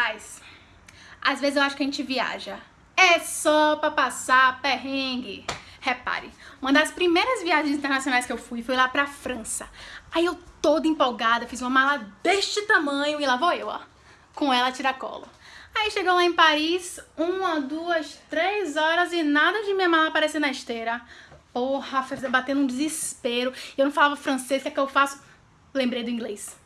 Rapaz, às vezes eu acho que a gente viaja. É só pra passar perrengue. Repare, uma das primeiras viagens internacionais que eu fui foi lá pra França. Aí eu toda empolgada, fiz uma mala deste tamanho e lá vou eu, ó, com ela tiracolo. Aí chegou lá em Paris, uma, duas, três horas e nada de minha mala aparecer na esteira. Porra, batendo um desespero. Eu não falava francês, o que é que eu faço? Lembrei do inglês.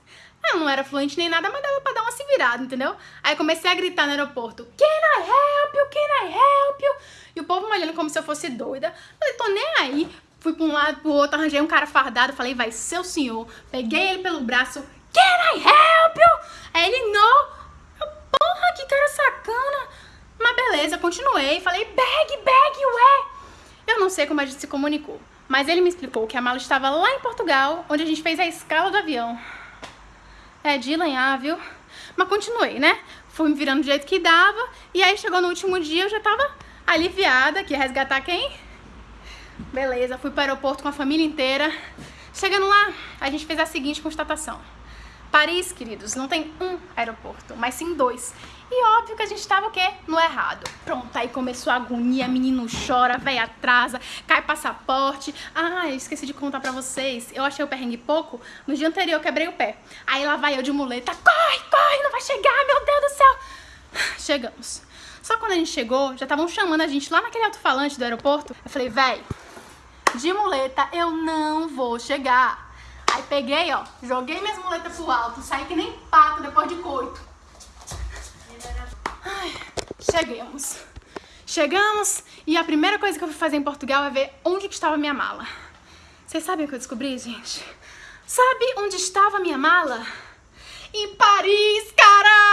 Eu não era fluente nem nada, mas dava pra dar uma se virada, entendeu? Aí comecei a gritar no aeroporto, Can I help you? Can I help you? E o povo me olhando como se eu fosse doida. Falei, tô nem aí. Fui pra um lado, pro outro, arranjei um cara fardado, falei, vai ser o senhor. Peguei ele pelo braço, Can I help you? Aí ele, não. Porra, que cara sacana. Mas beleza, continuei. Falei, bag, bag, ué. Eu não sei como a gente se comunicou. Mas ele me explicou que a mala estava lá em Portugal, onde a gente fez a escala do avião. É de lenhar, viu? Mas continuei, né? Fui me virando do jeito que dava. E aí chegou no último dia, eu já tava aliviada, que ia resgatar quem? Beleza, fui para o aeroporto com a família inteira. Chegando lá, a gente fez a seguinte constatação. Paris, queridos, não tem um aeroporto, mas sim dois. E óbvio que a gente tava o quê? No errado. Pronto, aí começou a agonia, menino chora, velho atrasa, cai passaporte. Ah, eu esqueci de contar pra vocês. Eu achei o perrengue pouco. No dia anterior eu quebrei o pé. Aí lá vai eu de muleta. Corre, corre, não vai chegar, meu Deus do céu. Chegamos. Só quando a gente chegou, já estavam chamando a gente lá naquele alto-falante do aeroporto. Eu falei, velho, de muleta eu não vou chegar. Aí peguei, ó, joguei minhas muletas pro alto, saí que nem pato depois de coito. Ai, chegamos. Chegamos e a primeira coisa que eu fui fazer em Portugal é ver onde que estava minha mala. Vocês sabem o que eu descobri, gente? Sabe onde estava minha mala? Em Paris, caralho!